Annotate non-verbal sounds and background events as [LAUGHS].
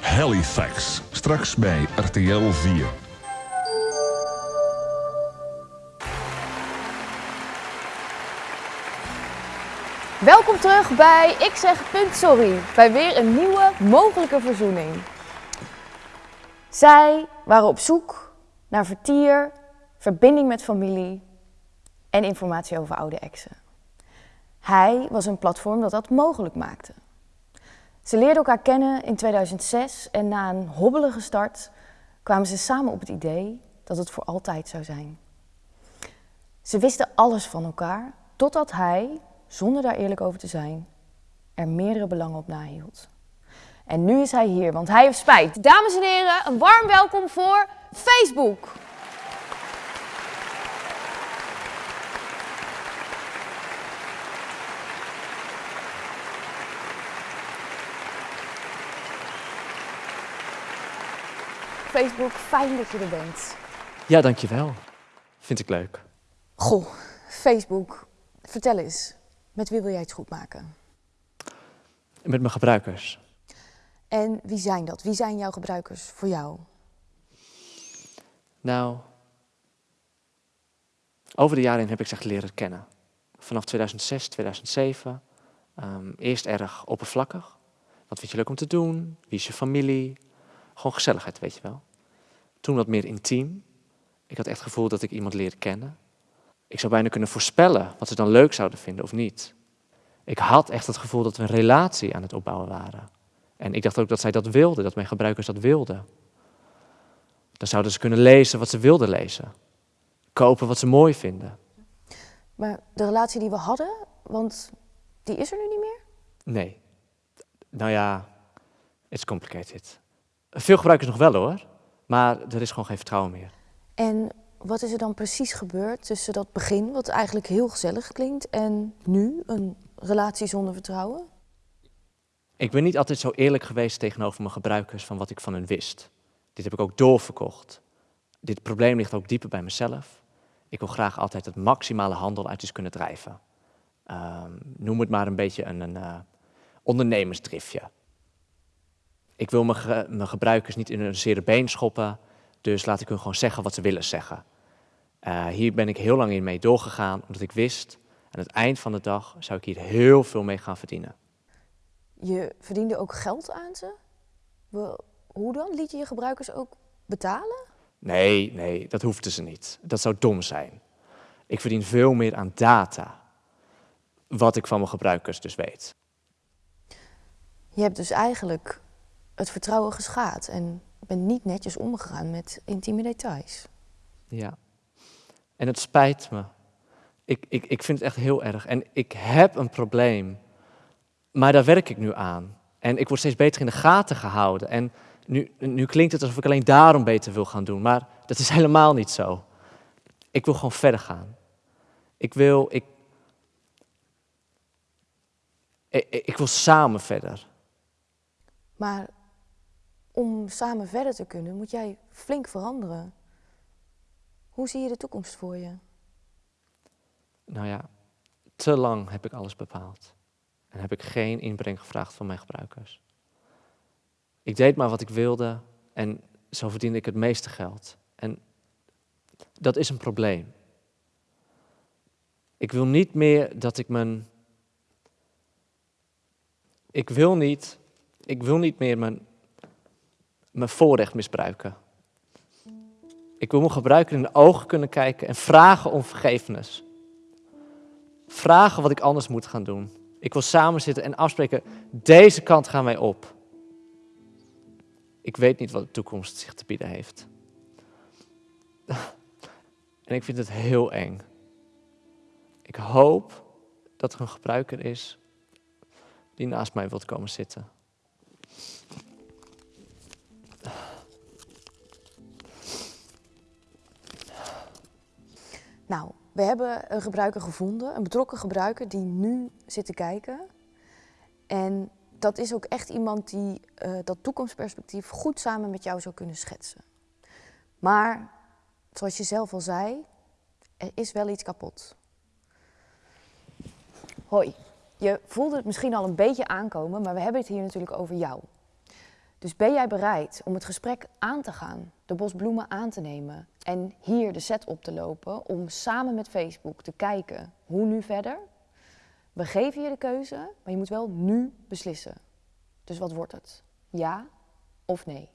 Halifax. Straks bij RTL 4. Welkom terug bij Ik zeg punt sorry, bij weer een nieuwe mogelijke verzoening. Zij waren op zoek naar vertier, verbinding met familie en informatie over oude exen. Hij was een platform dat dat mogelijk maakte. Ze leerden elkaar kennen in 2006 en na een hobbelige start kwamen ze samen op het idee dat het voor altijd zou zijn. Ze wisten alles van elkaar, totdat hij, zonder daar eerlijk over te zijn, er meerdere belangen op nahield. En nu is hij hier, want hij heeft spijt. Dames en heren, een warm welkom voor Facebook. Facebook, fijn dat je er bent. Ja, dankjewel. Vind ik leuk. Goh, Facebook, vertel eens, met wie wil jij het goed maken? Met mijn gebruikers. En wie zijn dat? Wie zijn jouw gebruikers voor jou? Nou, over de jaren heen heb ik ze echt leren kennen. Vanaf 2006, 2007. ehm, eerst erg oppervlakkig. Wat vind je leuk om te doen? Wie is je familie? Gewoon gezelligheid, weet je wel. Toen wat meer intiem. Ik had echt het gevoel dat ik iemand leerde kennen. Ik zou bijna kunnen voorspellen wat ze dan leuk zouden vinden of niet. Ik had echt het gevoel dat we een relatie aan het opbouwen waren. En ik dacht ook dat zij dat wilden, dat mijn gebruikers dat wilden. Dan zouden ze kunnen lezen wat ze wilden lezen. Kopen wat ze mooi vinden. Maar de relatie die we hadden, want die is er nu niet meer? Nee. Nou ja, it's complicated. Veel gebruikers nog wel hoor, maar er is gewoon geen vertrouwen meer. En wat is er dan precies gebeurd tussen dat begin, wat eigenlijk heel gezellig klinkt, en nu een relatie zonder vertrouwen? Ik ben niet altijd zo eerlijk geweest tegenover mijn gebruikers van wat ik van hen wist. Dit heb ik ook doorverkocht. Dit probleem ligt ook dieper bij mezelf. Ik wil graag altijd het maximale handel uit iets kunnen drijven. Ehm, noem het maar een beetje een, een eh, ondernemersdriftje. Ik wil mijn, ge- mijn gebruikers niet in hun zere been schoppen, dus laat ik hun gewoon zeggen wat ze willen zeggen. Eh, hier ben ik heel lang in mee doorgegaan, omdat ik wist, aan het eind van de dag zou ik hier heel veel mee gaan verdienen. Je verdiende ook geld aan ze? Hoe dan? Liet je je gebruikers ook betalen? Nee, nee, dat hoefden ze niet. Dat zou dom zijn. Ik verdien veel meer aan data. Wat ik van mijn gebruikers dus weet. Je hebt dus eigenlijk het vertrouwen geschaad en bent niet netjes omgegaan met intieme details. Ja. En het spijt me. Ik, ik, ik vind het echt heel erg. En ik heb een probleem. Maar daar werk ik nu aan. En ik word steeds beter in de gaten gehouden. En nu, nu klinkt het alsof ik alleen daarom beter wil gaan doen. Maar dat is [LAUGHS] helemaal niet zo. Ik wil gewoon verder gaan. Ik wil, ik, ik, ik wil samen verder. Maar om samen verder te kunnen, moet jij flink veranderen. Hoe zie je de toekomst voor je? Nou ja, te lang heb ik alles bepaald. En heb ik geen inbreng gevraagd van mijn gebruikers. Ik deed maar wat ik wilde en zo verdiende ik het meeste geld. En dat is een probleem. Ik wil niet meer dat ik mijn. Ik wil niet. Ik wil niet meer mijn. Mijn voorrecht misbruiken. Ik wil mijn gebruiker in de ogen kunnen kijken en vragen om vergevenis vragen wat ik anders moet gaan doen. Ik wil samen zitten en afspreken, deze kant gaan wij op. Ik weet niet wat de toekomst zich te bieden heeft. En ik vind het heel eng. Ik hoop dat er een gebruiker is die naast mij wilt komen zitten. We hebben een gebruiker gevonden, een betrokken gebruiker die nu zit te kijken. En dat is ook echt iemand die eh, dat toekomstperspectief goed samen met jou zou kunnen schetsen. Maar, zoals je zelf al zei, er is wel iets kapot. Hoi, je voelde het misschien al een beetje aankomen, maar we hebben het hier natuurlijk over jou. Dus ben jij bereid om het gesprek aan te gaan, de bosbloemen aan te nemen en hier de set op te lopen om samen met Facebook te kijken hoe nu verder? We geven je de keuze, maar je moet wel nu beslissen. Dus wat wordt het? Ja of nee?